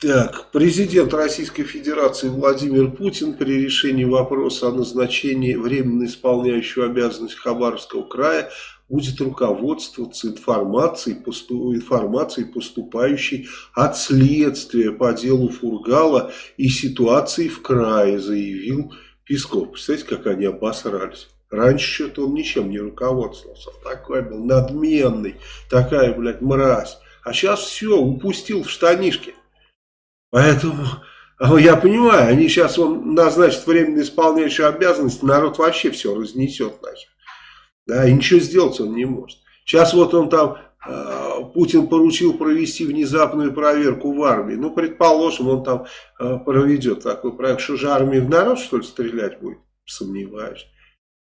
Так, президент Российской Федерации Владимир Путин при решении вопроса о назначении временно исполняющего обязанности Хабаровского края будет руководствоваться информацией, посту, информацией, поступающей от следствия по делу Фургала и ситуации в крае, заявил Песков. Представляете, как они обосрались. Раньше что-то он ничем не руководствовался. Такой был надменный, такая, блядь, мразь. А сейчас все, упустил в штанишке. Поэтому я понимаю, они сейчас он назначат временно исполняющую обязанность, народ вообще все разнесет нахер. Да, и ничего сделать он не может. Сейчас вот он там, э, Путин поручил провести внезапную проверку в армии. Ну, предположим, он там э, проведет такой проект. Что же армия в народ, что ли, стрелять будет? Сомневаюсь.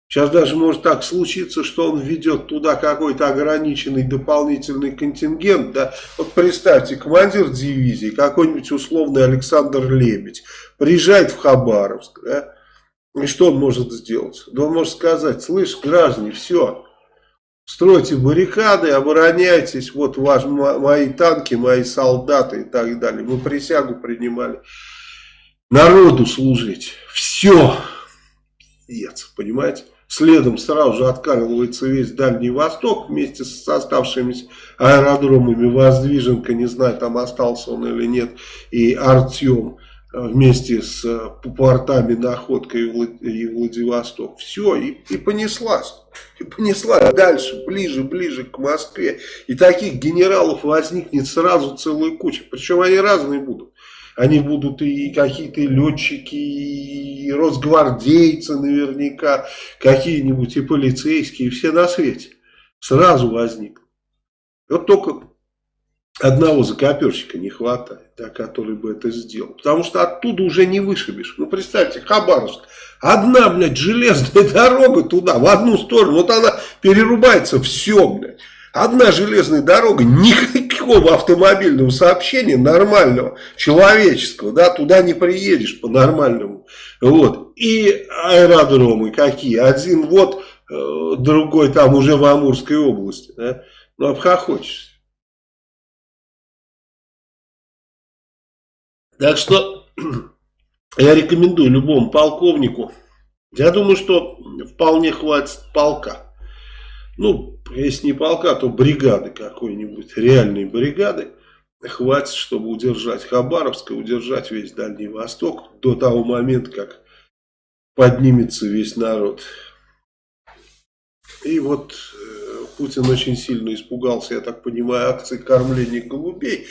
Сейчас даже может так случиться, что он введет туда какой-то ограниченный дополнительный контингент. Да? Вот представьте, командир дивизии, какой-нибудь условный Александр Лебедь, приезжает в Хабаровск. Да? И что он может сделать? Да он может сказать, слышь, граждане, все, стройте баррикады, обороняйтесь, вот ваш, мои танки, мои солдаты и так далее. Мы присягу принимали народу служить. Все. Понимаете? Следом сразу же откармливается весь Дальний Восток вместе с оставшимися аэродромами. Воздвиженка, не знаю, там остался он или нет, и Артем э, вместе с э, портами Находка и Владивосток. Все, и, и понеслась. И понеслась дальше, ближе, ближе к Москве. И таких генералов возникнет сразу целая куча. Причем они разные будут. Они будут и какие-то летчики, и росгвардейцы наверняка, какие-нибудь и полицейские, все на свете. Сразу возникнут. Вот только одного закоперщика не хватает, да, который бы это сделал. Потому что оттуда уже не вышибешь. Ну, представьте, Хабаровск. Одна, блядь, железная дорога туда, в одну сторону. Вот она перерубается, все, блядь. Одна железная дорога, никакого автомобильного сообщения нормального, человеческого, да, туда не приедешь по-нормальному. Вот. И аэродромы какие? Один вот, э, другой там уже в Амурской области. Да? Ну, обхохочешься. Так что я рекомендую любому полковнику. Я думаю, что вполне хватит полка ну, если не полка, то бригады какой-нибудь, реальной бригады, хватит, чтобы удержать Хабаровск и удержать весь Дальний Восток до того момента, как поднимется весь народ. И вот э, Путин очень сильно испугался, я так понимаю, акции кормления голубей.